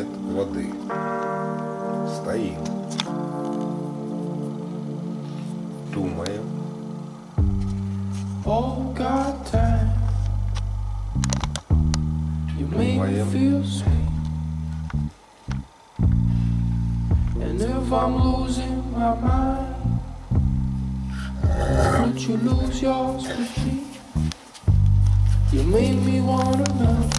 нет воды. Стоим. Думаем. Думаем. And if I'm losing my mind, don't you lose yours with me? You made me wanna know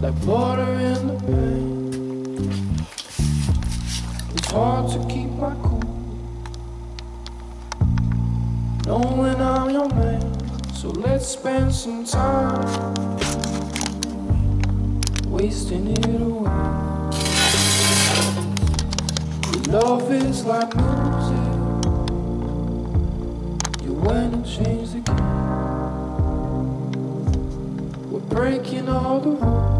like water in the pan. It's hard to keep my cool. Knowing I'm your man, so let's spend some time wasting it away. Love is like music, you went and changed the game. We're breaking all the rules,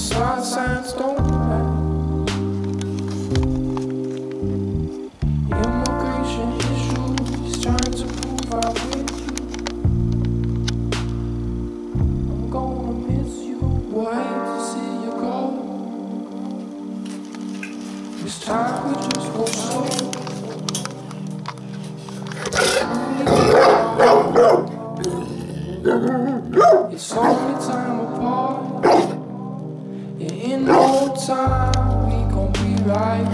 side signs don't matter. Immigration issues trying to prove I'm with you. I'm gonna miss you. Hate to see you go. This time we just go slow. time we gon' be right.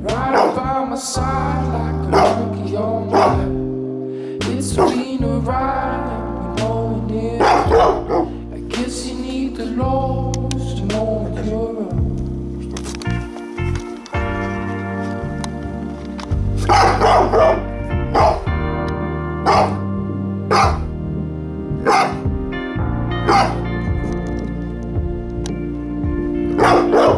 Right by my side like a monkey on my It's been a ride and we know it is I guess you need the Lord to know you're up Não, não.